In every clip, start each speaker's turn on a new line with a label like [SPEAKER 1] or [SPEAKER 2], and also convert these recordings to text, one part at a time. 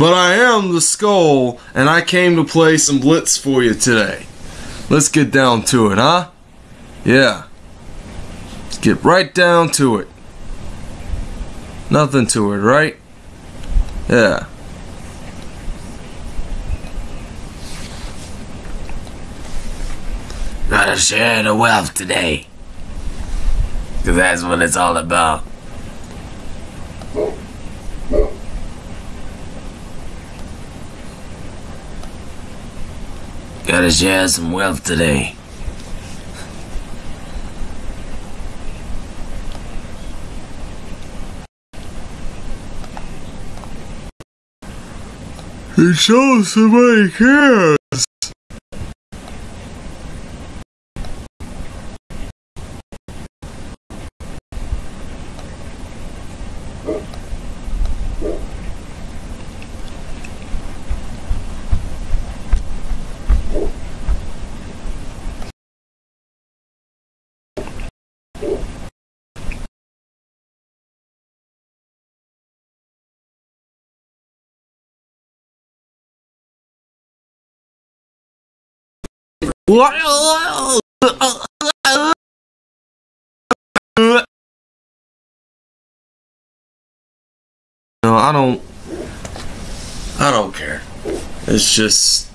[SPEAKER 1] But I am the skull, and I came to play some Blitz for you today. Let's get down to it, huh? Yeah. Let's get right down to it. Nothing to it, right? Yeah.
[SPEAKER 2] Gotta share the wealth today. Cause that's what it's all about. Gotta share some wealth today.
[SPEAKER 1] It shows somebody cares. No, I don't. I don't care. It's just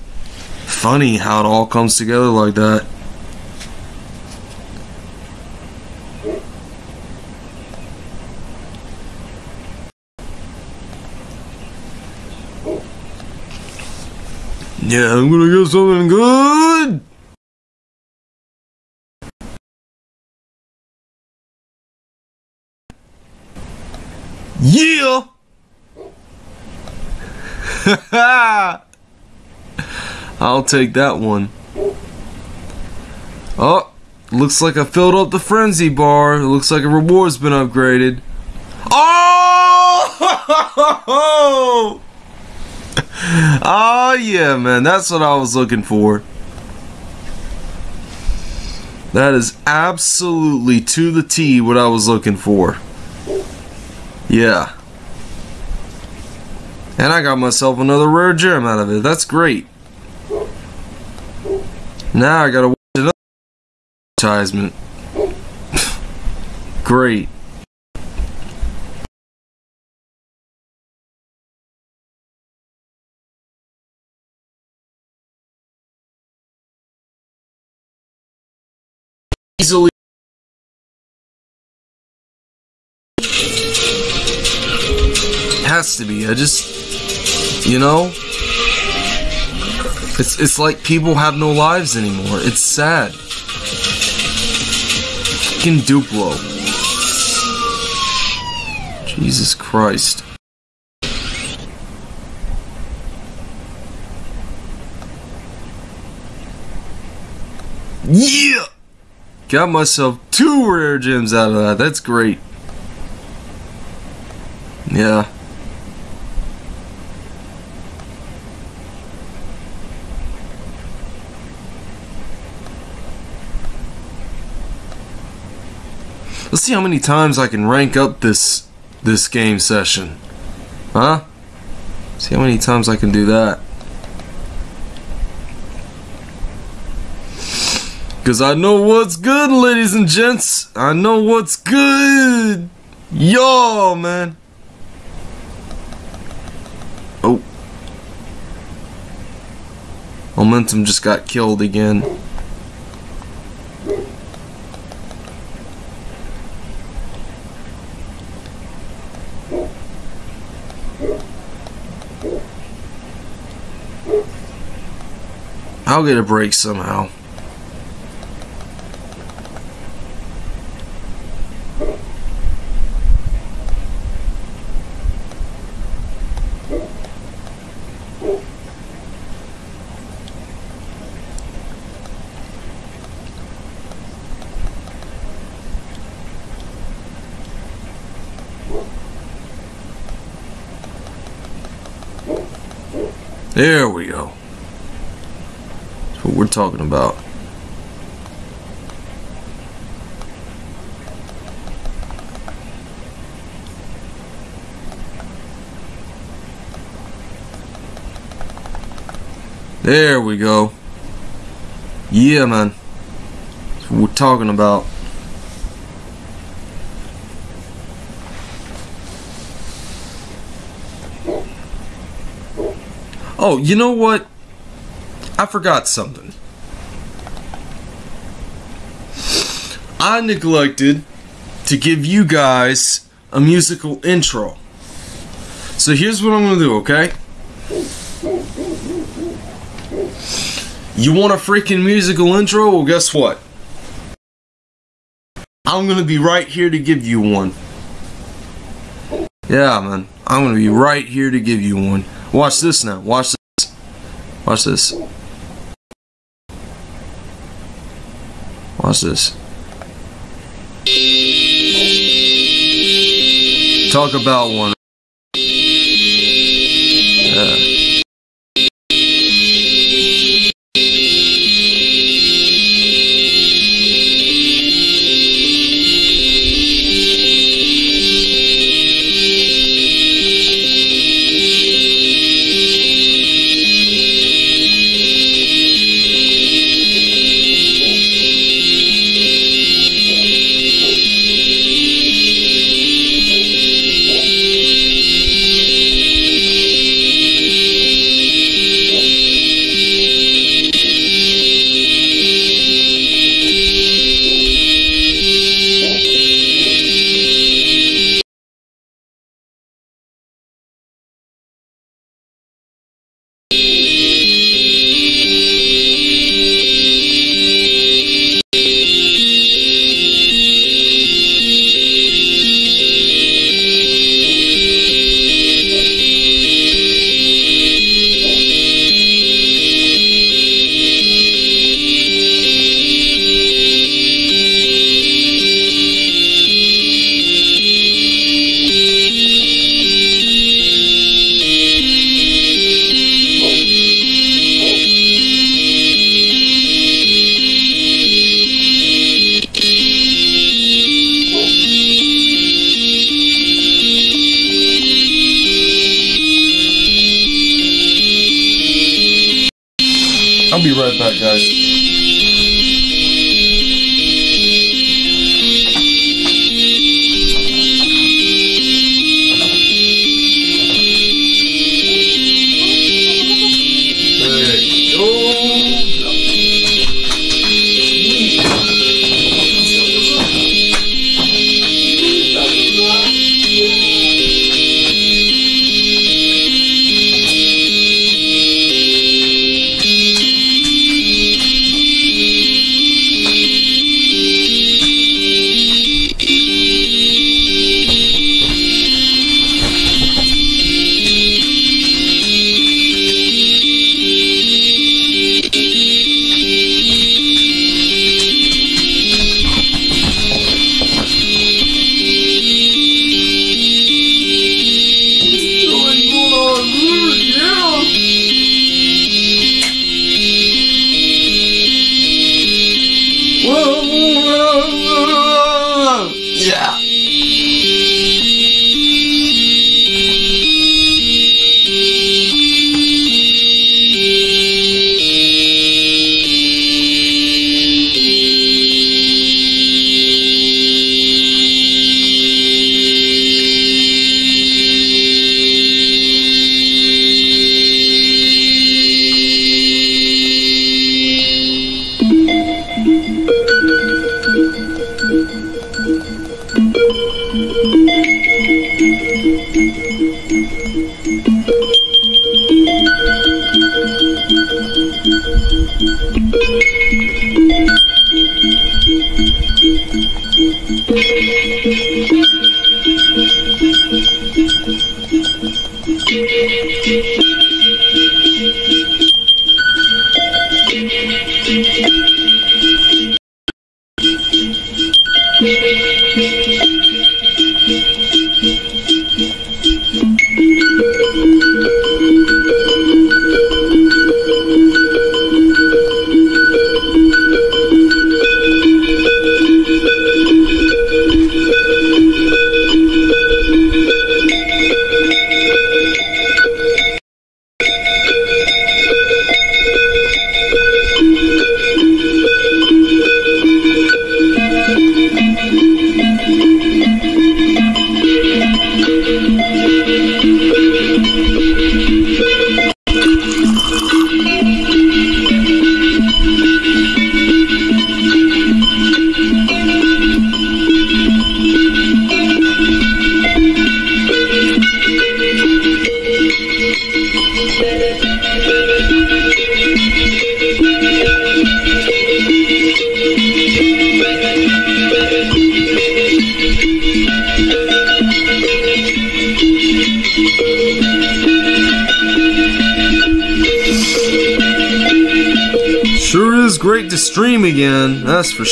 [SPEAKER 1] funny how it all comes together like that. Yeah, I'm gonna get something good. Yeah. I'll take that one. Oh, looks like I filled up the frenzy bar. It looks like a reward's been upgraded. Oh! oh yeah, man. That's what I was looking for. That is absolutely to the T what I was looking for. Yeah. And I got myself another rare gem out of it. That's great. Now I gotta watch another advertisement. great. Has to be. I just, you know, it's it's like people have no lives anymore. It's sad. Fucking Duplo. Jesus Christ. Yeah! Got myself two rare gems out of that. That's great. Yeah. Let's see how many times I can rank up this this game session. Huh? See how many times I can do that. Cause I know what's good, ladies and gents. I know what's good. Yo, man. Oh. Momentum just got killed again. I'll get a break somehow. There we go. We're talking about. There we go. Yeah, man. That's what we're talking about. Oh, you know what? I forgot something. I neglected to give you guys a musical intro. So here's what I'm gonna do, okay? You want a freaking musical intro? Well, guess what? I'm gonna be right here to give you one. Yeah, man. I'm gonna be right here to give you one. Watch this now. Watch this. Watch this. This. Talk about one.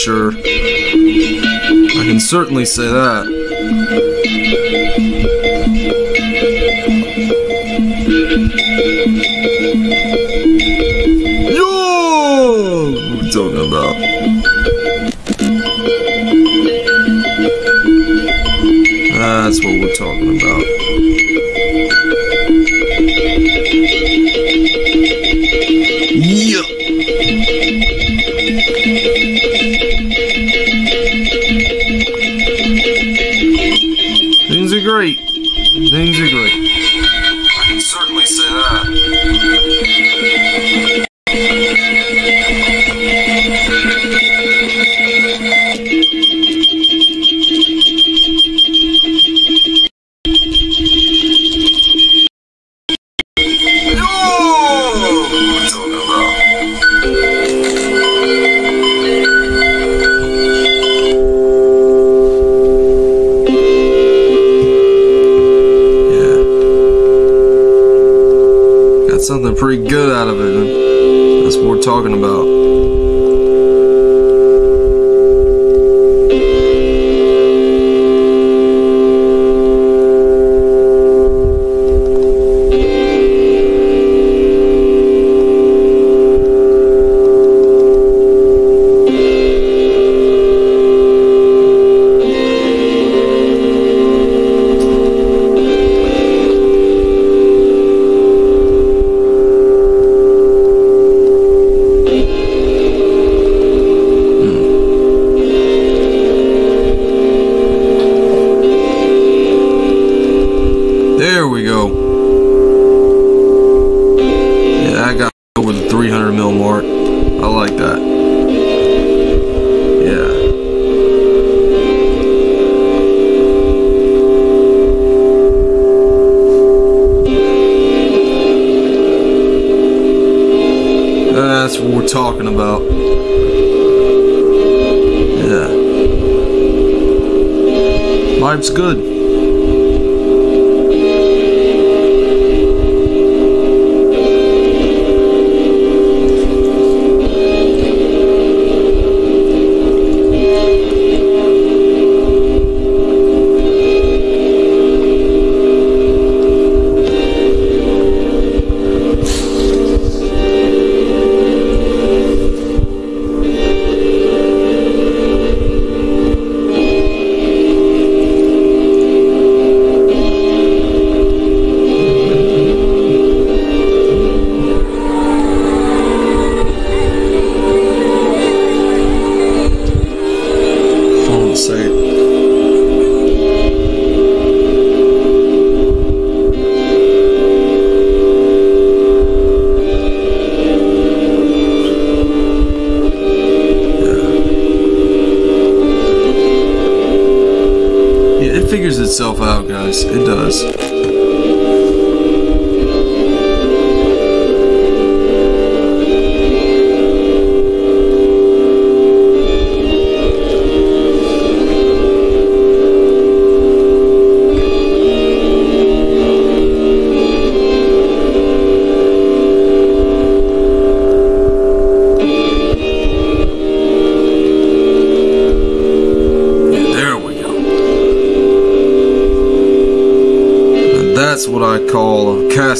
[SPEAKER 1] sure. I can certainly say that.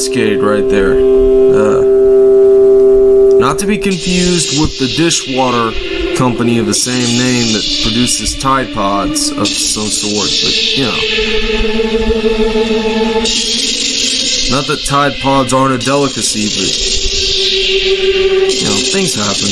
[SPEAKER 1] cascade right there. Uh, not to be confused with the dishwater company of the same name that produces Tide Pods of some sort, but you know. Not that Tide Pods aren't a delicacy, but you know, things happen.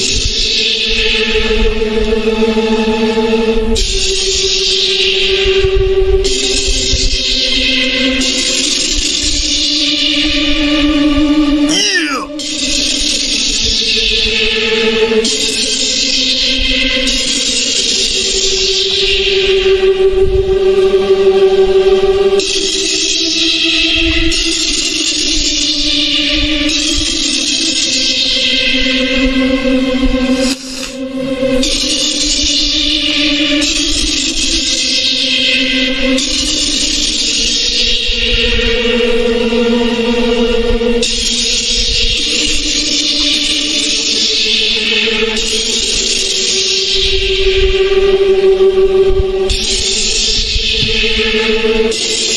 [SPEAKER 1] Thank you.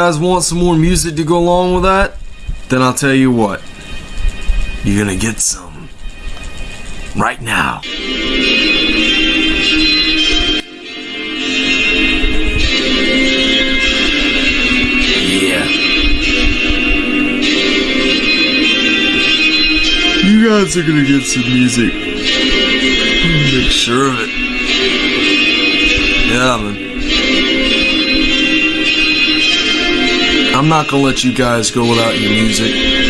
[SPEAKER 1] Guys want some more music to go along with that? Then I'll tell you what. You're gonna get some. Right now. You guys are gonna get some music. Make sure of it. Yeah, man. I'm not gonna let you guys go without your music.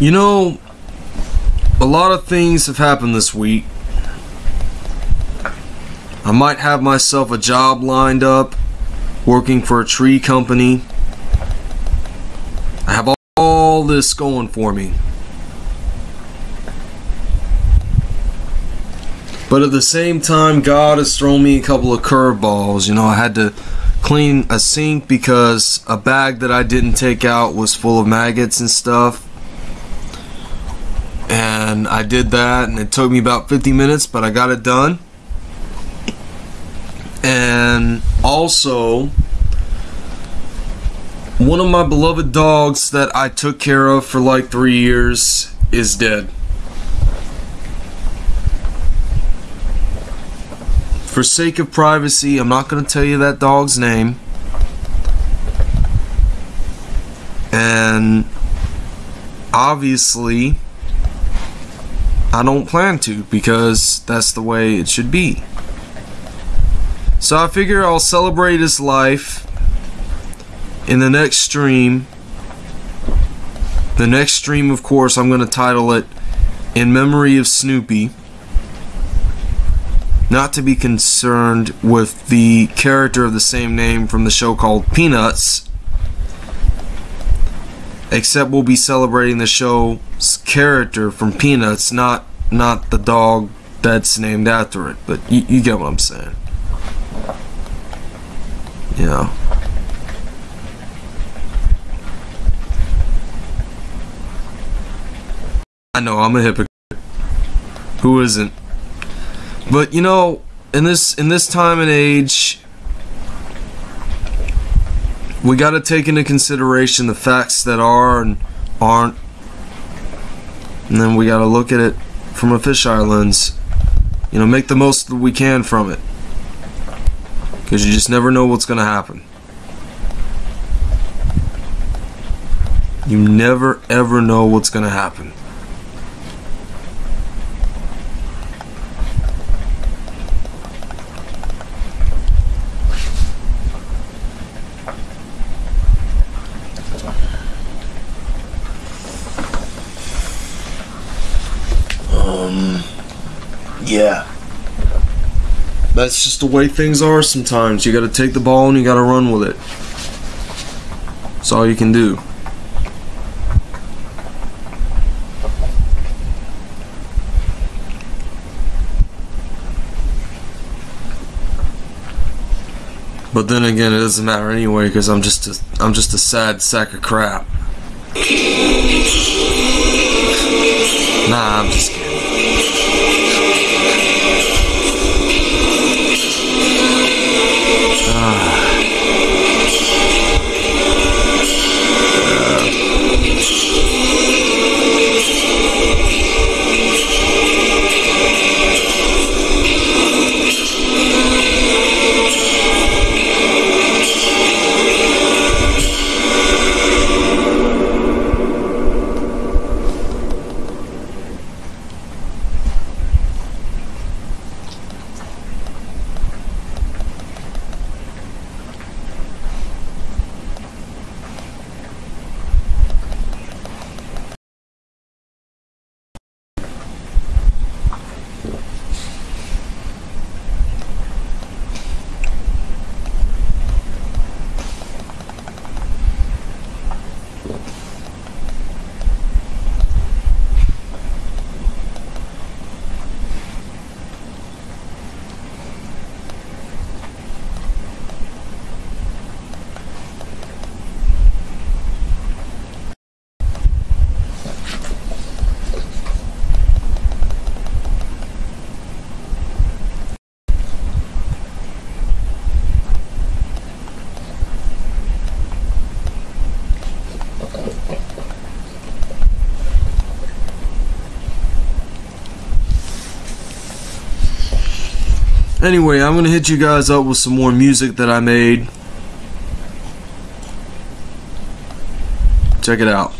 [SPEAKER 1] You know, a lot of things have happened this week. I might have myself a job lined up working for a tree company. I have all this going for me. But at the same time, God has thrown me a couple of curveballs. You know, I had to clean a sink because a bag that I didn't take out was full of maggots and stuff. And I did that, and it took me about 50 minutes, but I got it done. And also, one of my beloved dogs that I took care of for like three years is dead. For sake of privacy, I'm not going to tell you that dog's name. And obviously, I don't plan to because that's the way it should be. So I figure I'll celebrate his life in the next stream. The next stream, of course, I'm going to title it In Memory of Snoopy not to be concerned with the character of the same name from the show called Peanuts. Except we'll be celebrating the show's character from Peanuts, not not the dog that's named after it. But you, you get what I'm saying. Yeah. I know I'm a hypocrite. Who isn't? But you know, in this in this time and age, we got to take into consideration the facts that are and aren't, and then we got to look at it from a fisheye lens. You know, make the most that we can from it, because you just never know what's going to happen. You never ever know what's going to happen. Yeah. That's just the way things are sometimes. You gotta take the ball and you gotta run with it. That's all you can do. But then again, it doesn't matter anyway because I'm just a I'm just a sad sack of crap. Nah, I'm just Anyway, I'm gonna hit you guys up with some more music that I made. Check it out.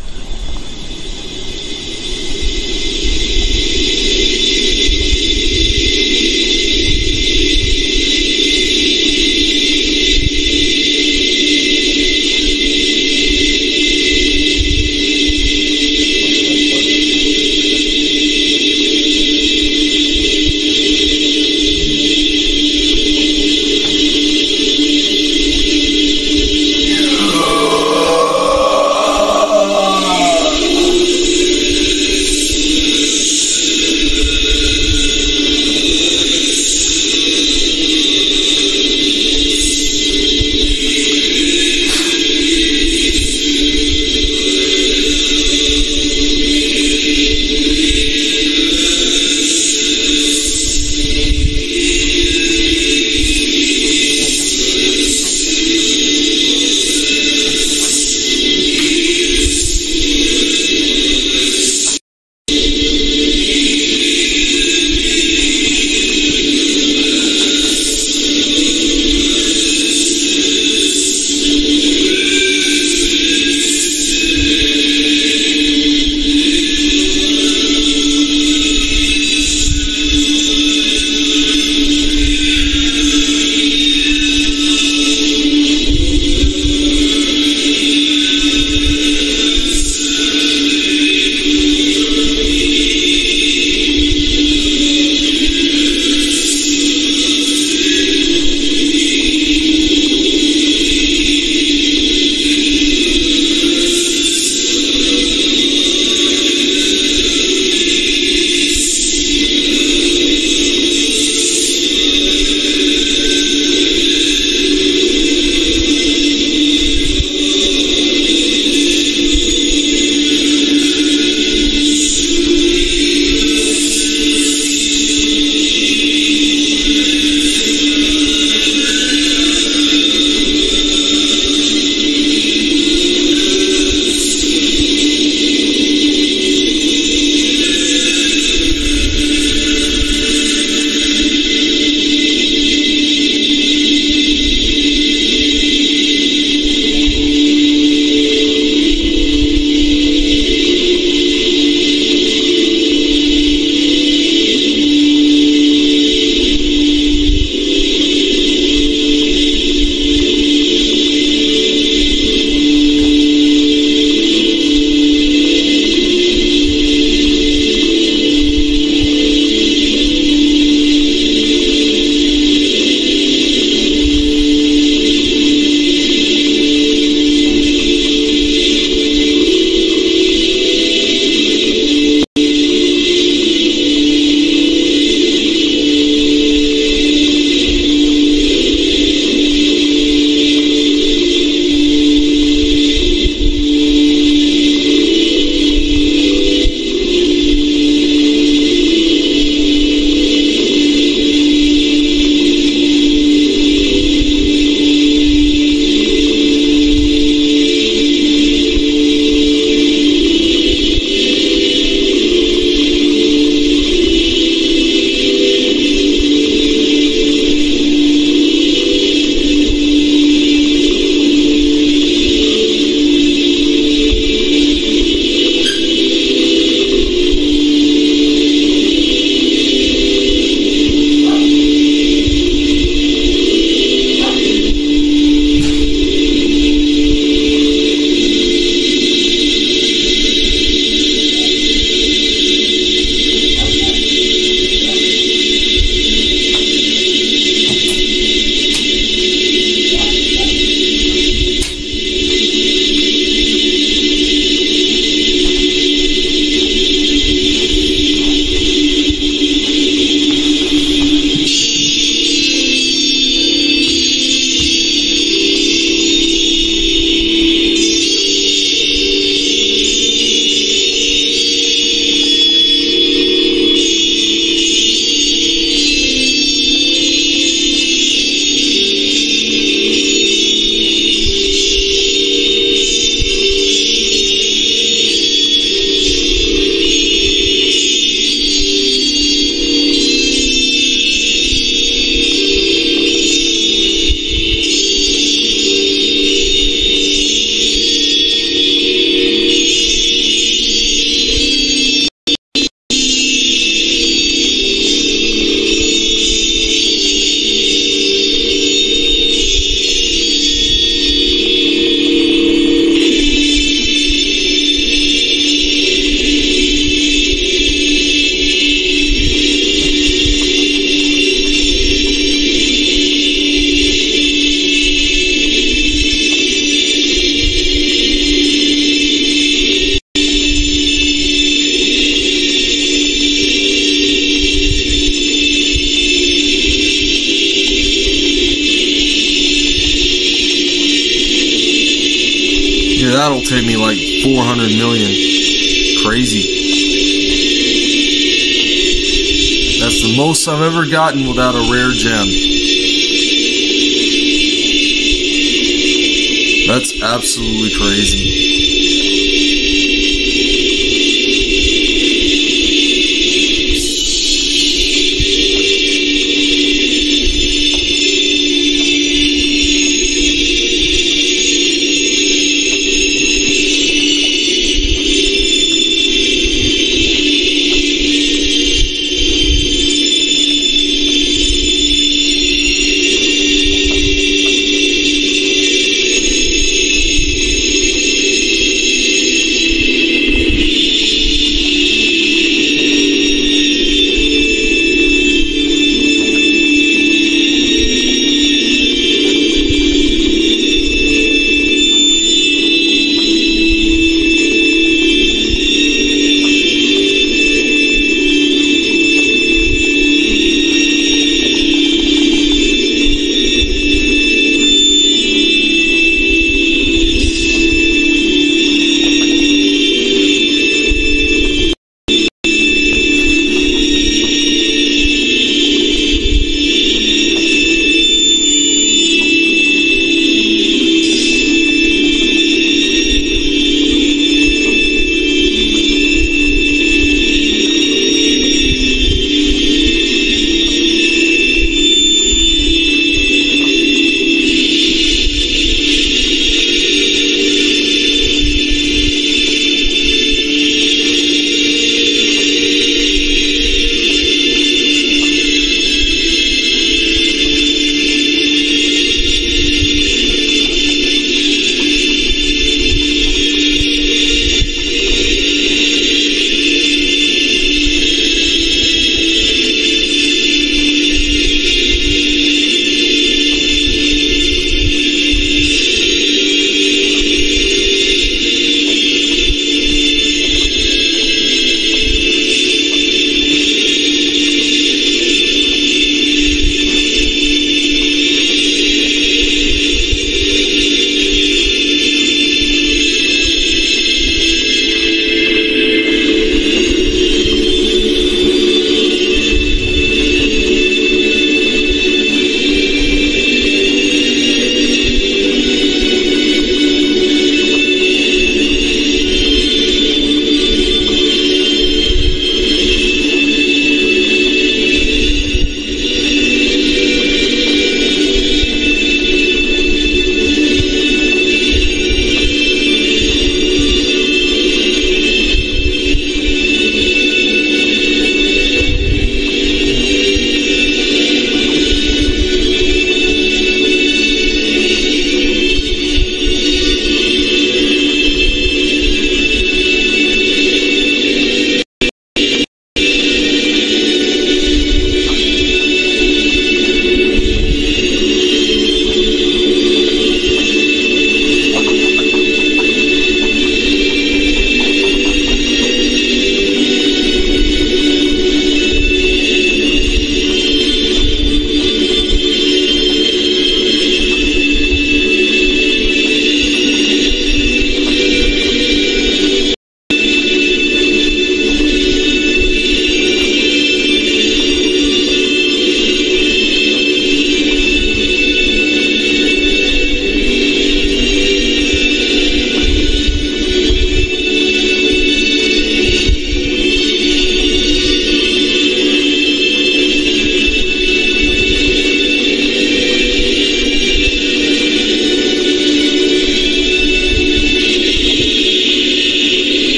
[SPEAKER 1] Most gotten without a rare gem. That's absolutely crazy.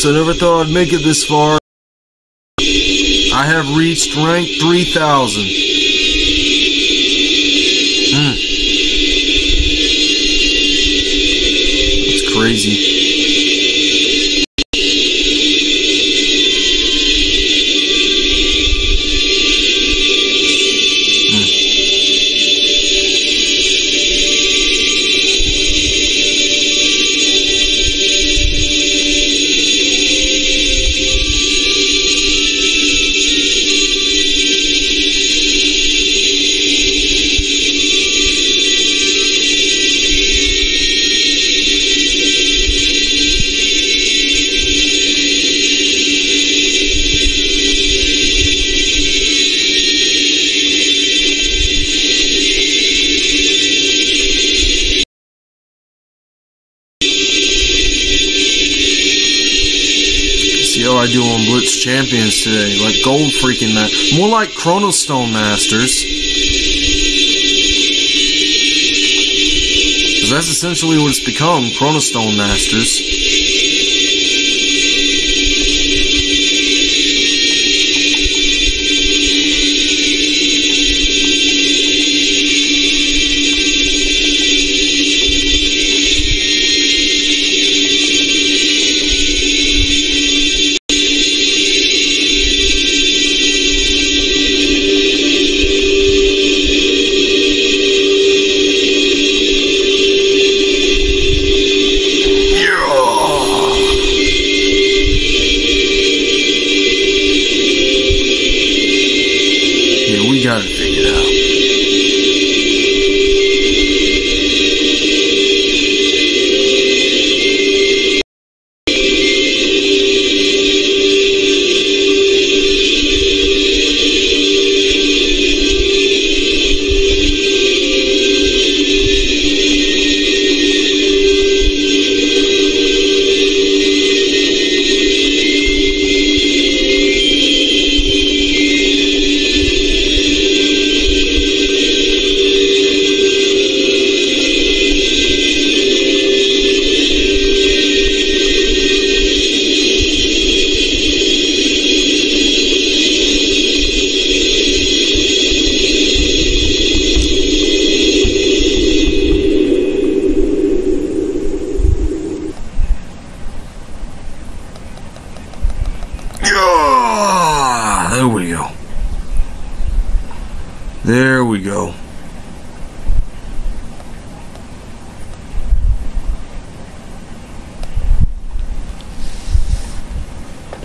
[SPEAKER 1] Folks, I never thought I'd make it this far. I have reached rank 3000. Hmm. That's crazy. Champions today. Like gold freaking ma- More like Chronostone Masters. Because that's essentially what it's become Chronostone Masters.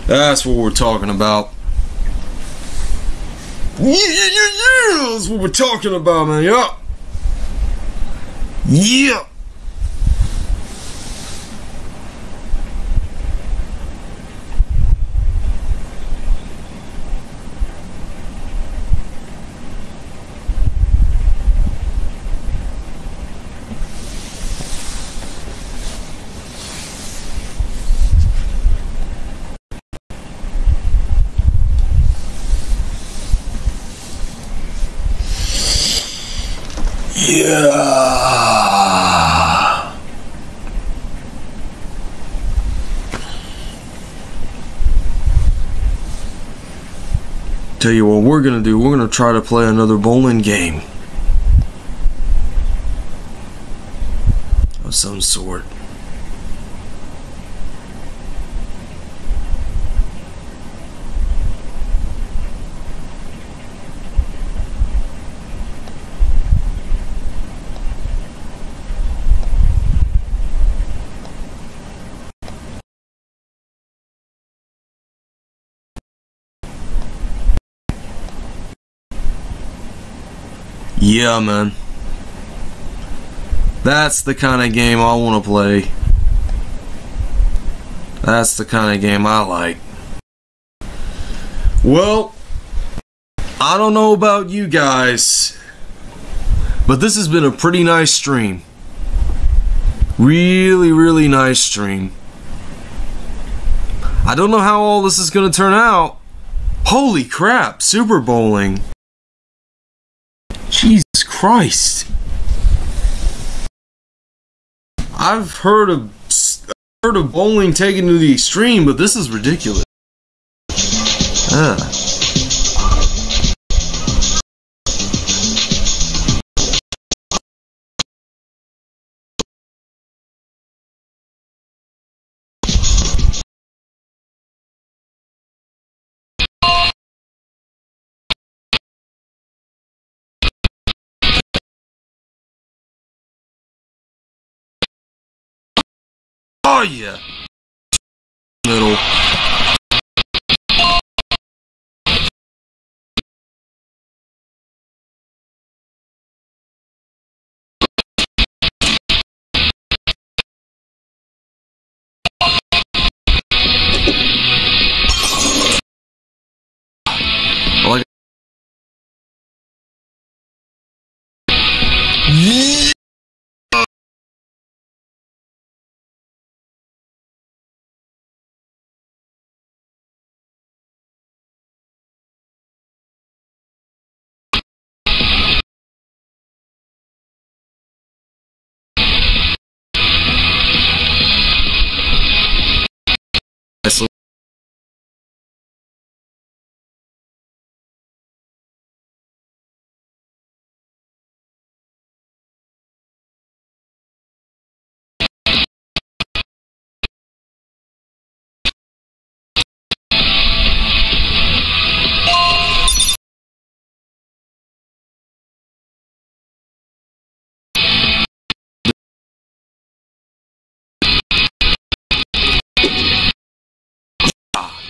[SPEAKER 1] That's what we're talking about. Yeah, yeah, yeah. That's what we're talking about, man. Yeah. Yeah. Tell you what we're gonna do, we're gonna try to play another bowling game. Of some sort. Yeah, man. That's the kind of game I want to play. That's the kind of game I like. Well, I don't know about you guys, but this has been a pretty nice stream. Really, really nice stream. I don't know how all this is going to turn out. Holy crap, Super Bowling. Jesus Christ. I've heard of heard of bowling taken to the extreme, but this is ridiculous. Ah. Oh yeah. Middle.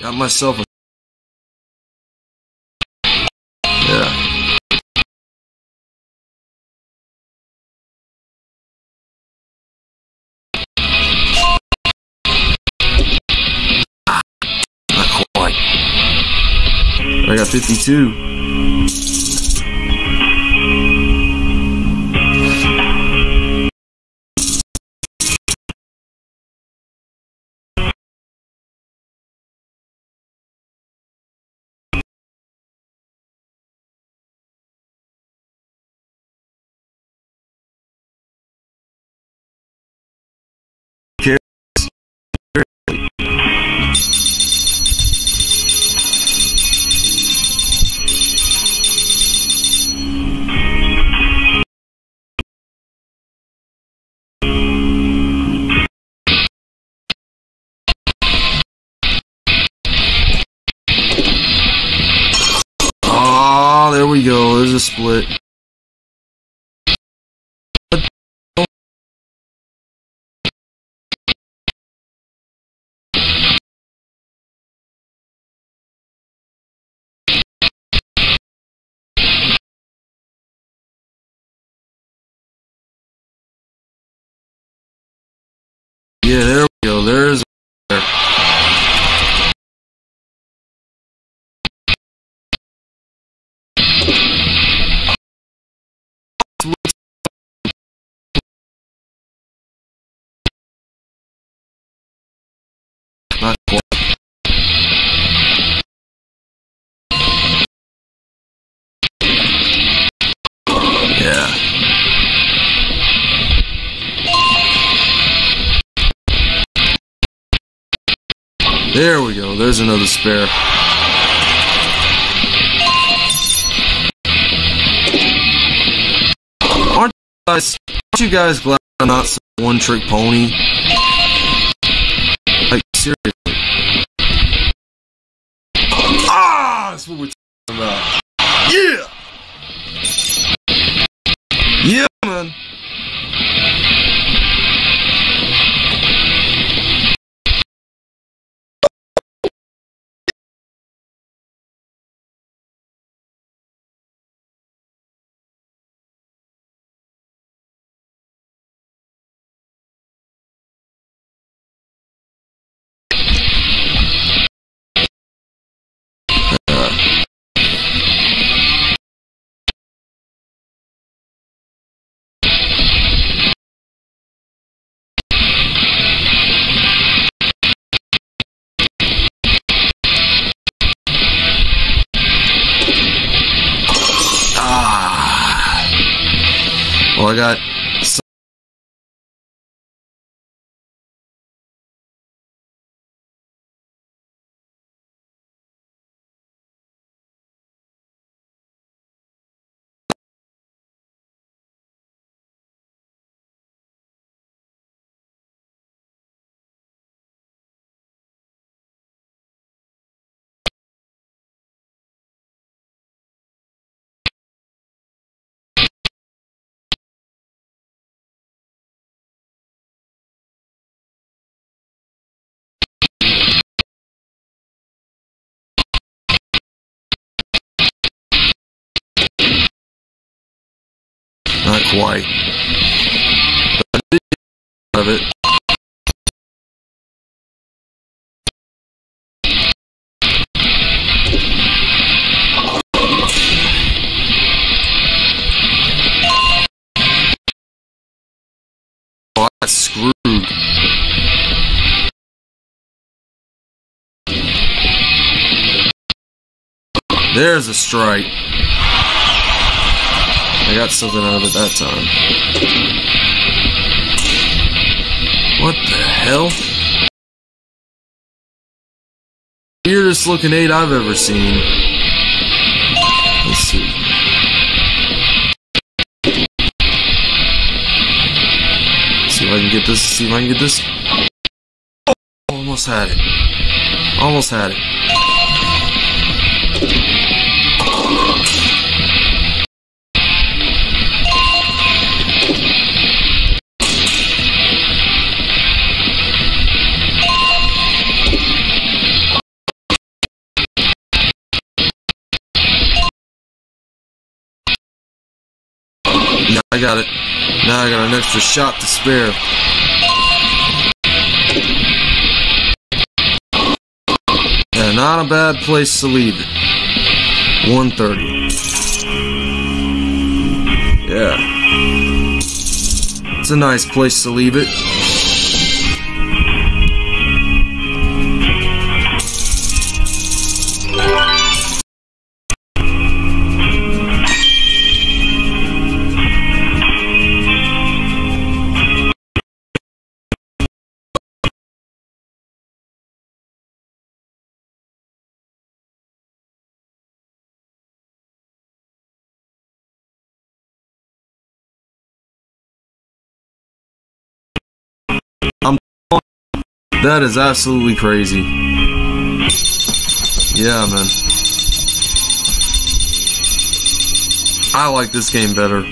[SPEAKER 1] Got myself a. Yeah. Ah. I got 52. Yeah, There's another spare. Aren't you guys, aren't you guys glad I'm not some one trick pony? Like, seriously. Ah! That's what we're talking about. Yeah! Yeah, man. Well, I got Not quite. But I of it. Oh, that's screwed. There's a strike. I got something out of it that time. What the hell? Weirdest looking eight I've ever seen. Let's see. See if I can get this. See if I can get this. Oh, almost had it. Almost had it. I got it. Now I got an extra shot to spare. Yeah, not a bad place to leave it. 130. Yeah. It's a nice place to leave it. That is absolutely crazy. Yeah, man. I like this game better.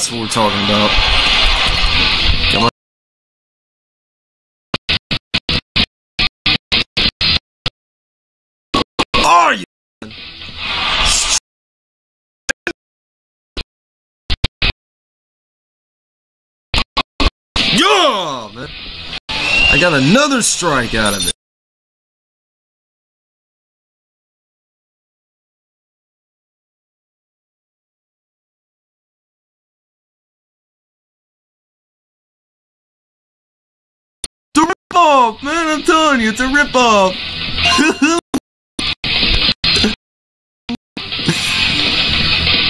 [SPEAKER 1] That's what we're talking about. Come on. Are you? Yeah, man. I got another strike out of it. Telling it's a rip-off.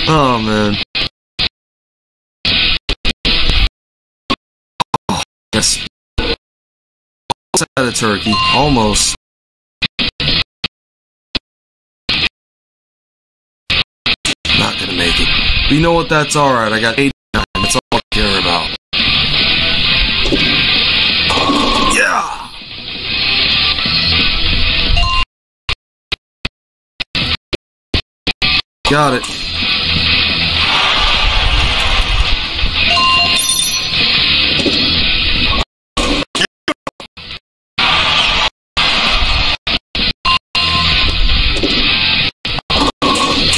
[SPEAKER 1] oh, man. Oh, yes. Almost had a turkey. Almost. Not gonna make it. But you know what? That's alright. I got 89. Got it.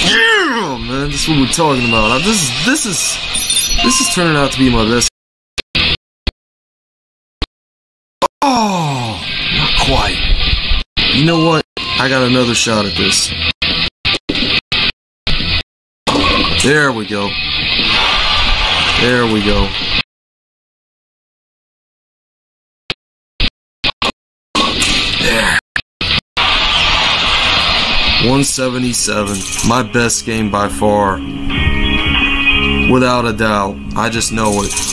[SPEAKER 1] Yeah! Man, that's what we're talking about. This is this is this is turning out to be my best. Oh, not quite. You know what? I got another shot at this. There we go. There we go. There. 177. My best game by far. Without a doubt. I just know it.